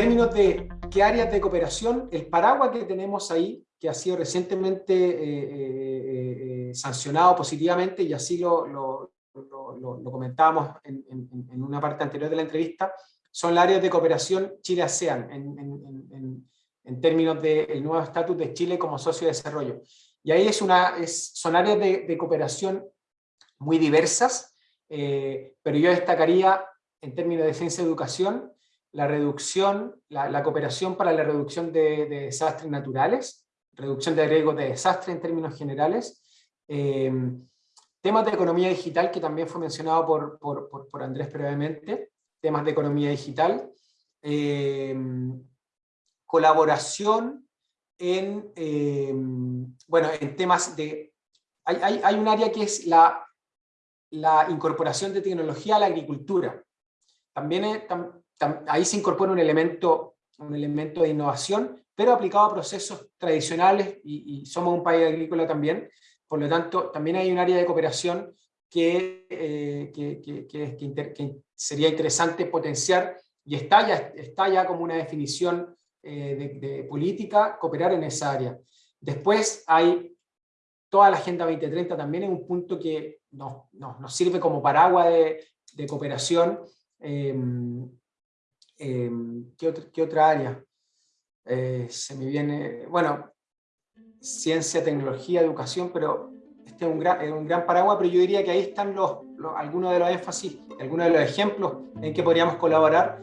términos de qué áreas de cooperación, el paraguas que tenemos ahí, que ha sido recientemente eh, eh, eh, sancionado positivamente, y así lo, lo, lo, comentábamos en, en, una parte anterior de la entrevista, son las áreas de cooperación Chile-ASEAN, en, en, términos del nuevo estatus de Chile como socio de desarrollo. Y ahí es una, es, son áreas de, de cooperación muy diversas, pero yo destacaría en términos de ciencia y educación, la reducción, la, cooperación para la reducción de, desastres naturales, reducción de riesgos de desastre en términos generales, eh, temas de economía digital que también fue mencionado por, por, Andrés previamente, temas de economía digital, eh, colaboración en, eh, bueno, en temas de... Hay, hay, hay, un área que es la, la incorporación de tecnología a la agricultura. También ahí se incorpora un elemento, un elemento de innovación, pero aplicado a procesos tradicionales, y, somos un país agrícola también, por lo tanto, también hay un área de cooperación que, eh, que, sería interesante potenciar, y está ya, está ya como una definición eh, de, política, cooperar en esa área. Después hay toda la Agenda 2030 también es un punto que nos, nos, sirve como paraguas de, de cooperación, Em, em, ¿qué, otra, área? Eh, se me viene, bueno, ciencia, tecnología, educación, pero este es un gran, gran paraguas, pero yo diría que ahí están los, algunos de los énfasis, algunos de los ejemplos en que podríamos colaborar